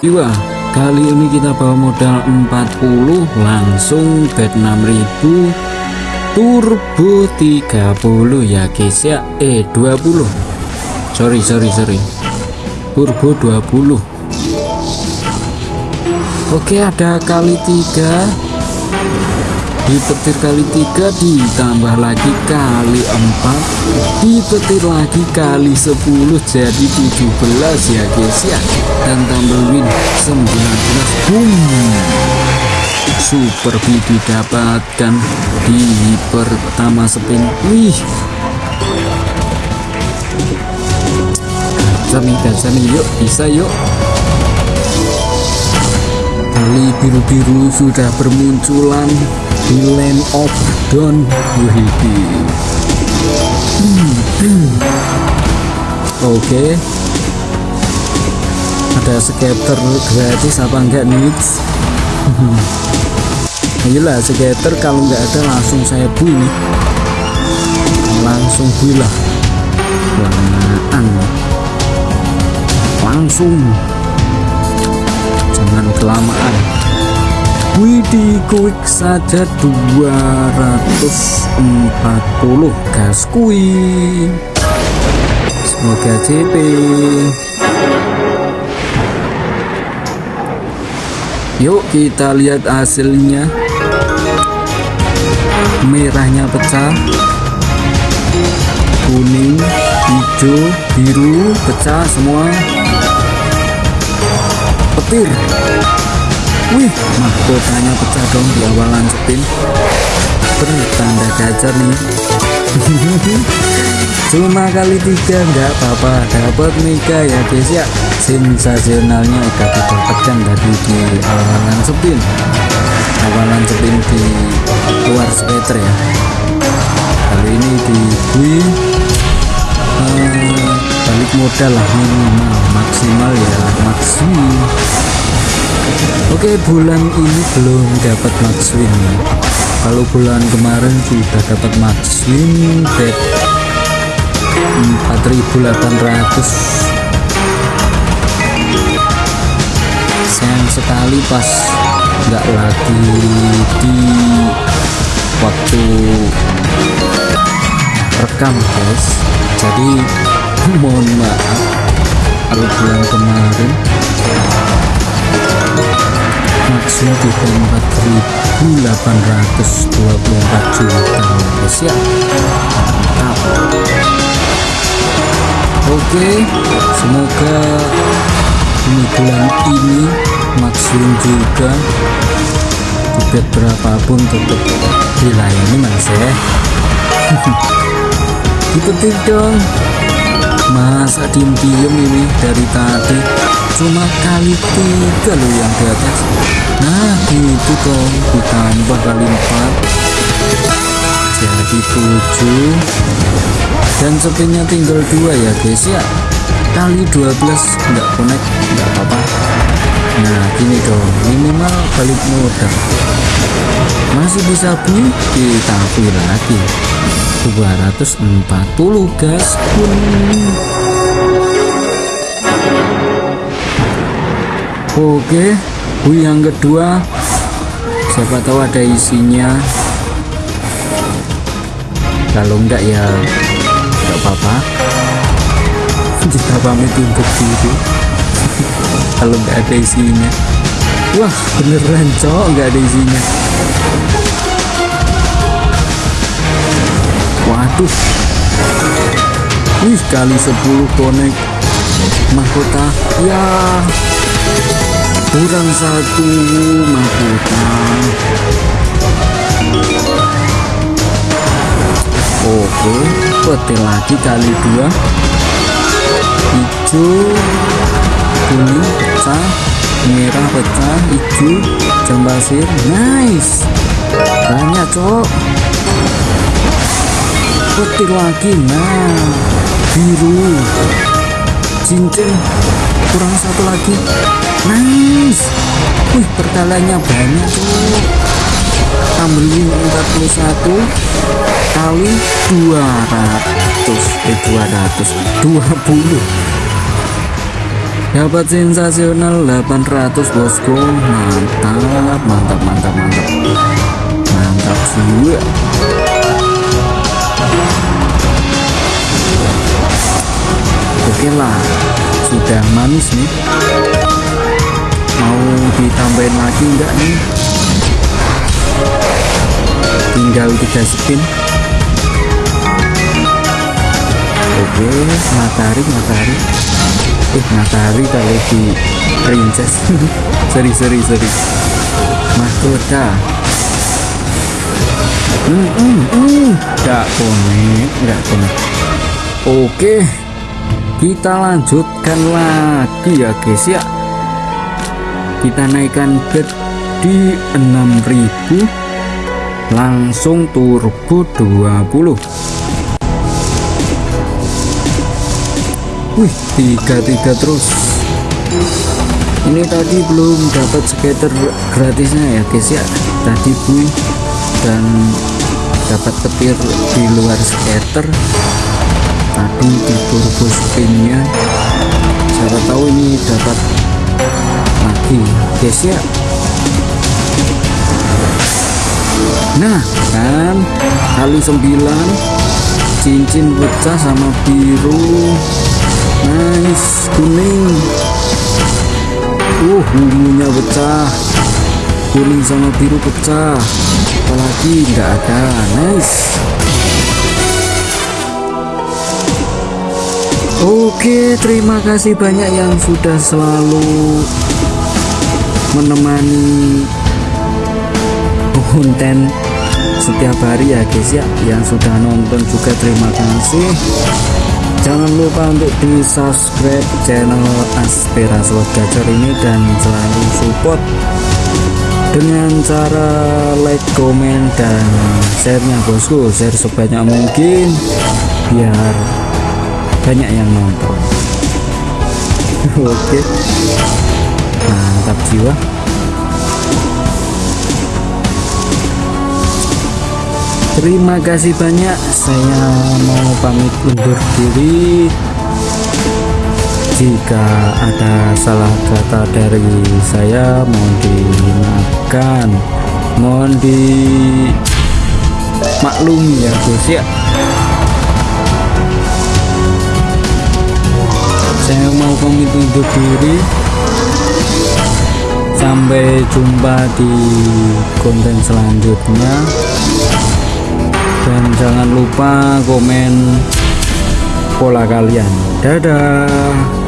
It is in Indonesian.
jiwa kali ini kita bawa modal 40 langsung bet 6000 turbo 30 ya guys ya. Eh 20 sorry sorry sorry. Turbo 20 oke ada kali tiga dipetir kali tiga ditambah lagi kali empat. Dipetir lagi kali 10 jadi 17 ya guys ya. Dan tambah win 19 boom! Super B didapatkan di pertama spin. Wih! Nih gacor nih yuk bisa yuk. Kali biru-biru sudah bermunculan di land of dawn wih oke. Ada skater gratis apa enggak nih ayolah skater kalau nggak ada langsung saya bui. Langsung bui lah. Langsung. Jangan kelamaan Widih quick saja 240 gas kui semoga CP yuk kita lihat hasilnya. Merahnya pecah. Kuning hijau biru pecah semua. Petir wih mahkotanya pecah dong di awalan spin bertanda gacor nih. Cuma kali tiga nggak apa-apa. Dapat mega ya guys ya. Sensasionalnya udah didapatkan tadi di awalan spin awalan spin di luar skater ya. Kali ini di bui uh, balik modal lah minimal maksimal ya maksimum Oke bulan ini belum dapat max win. Kalau bulan kemarin sudah dapat max win bet 4800 sayang sekali pas nggak lagi di waktu rekam guys. Jadi mohon maaf kalau bulan kemarin maksimal di 4824 juta ya mantap oke semoga ini bulan ini maksimal juga. Tiket berapapun tetap dilayani mas ya. Dipetik dong masa diem-diem ini dari tadi. Cuma kali tiga loh yang di atas nah gitu dong ditambah kali empat jadi tujuh. Dan spinnya tinggal dua ya guys ya. Kali 12 enggak connect enggak apa-apa. Nah gini dong minimal balik modal. Masih bisa beli kita beli lagi 240 gas pun oke bu yang kedua siapa tahu ada isinya. Kalau enggak ya enggak apa-apa. Kita pamit untuk diri kalau enggak ada isinya. Wah beneran cowok enggak ada isinya waduh. Wih kali 10 konek mahkota. Ya kurang satu mahkota. Oke peti lagi kali dua. Hijau kuning pecah merah pecah hijau jam pasir nice. Banyak cok peti lagi nah. Biru. Cincin. Kurang satu lagi. Nice. Wih pertalanya banyak tuh tambelin 41 kali 200 eh 200 20 dapat sensasional 800 bosku. Mantap mantap mantap mantap. Mantap juga lah sudah manis nih. Mau ditambahin lagi enggak nih? Tinggal tiga spin. Oke matahari matahari. Eh matahari kalau di princess. Seri seri seri mahkota. Hmm, hmm, hmm. gak konek gak konek oke kita lanjutkan lagi ya guys ya. Kita naikkan bed di 6000 langsung turbo 20 wih tiga tiga terus. Ini tadi belum dapat skater gratisnya ya guys ya. Tadi bui dan dapat petir di luar skater tadi di turbo spinnya siapa tahu ini dapat lagi. Guys ya. Nah kan? Kali 9 cincin pecah sama biru. Nice kuning. Uh ungunya pecah. Kuning sama biru pecah. Apalagi? Nggak ada. Nice Oke, terima kasih banyak yang sudah selalu menemani konten setiap hari ya guys ya. Yang sudah nonton juga terima kasih. Jangan lupa untuk di subscribe channel Aspera Slot Gacor ini dan selalu support dengan cara like, komen, dan share-nya bosku. Share sebanyak mungkin biar banyak yang nonton. Oke. Mantap jiwa. Terima kasih banyak. Saya mau pamit undur diri. Jika ada salah kata dari saya mohon dimaafkan. Mohon di maklumi ya bos ya saya mau pamit undur diri. Sampai jumpa di konten selanjutnya. Dan jangan lupa komen pola kalian. Dadah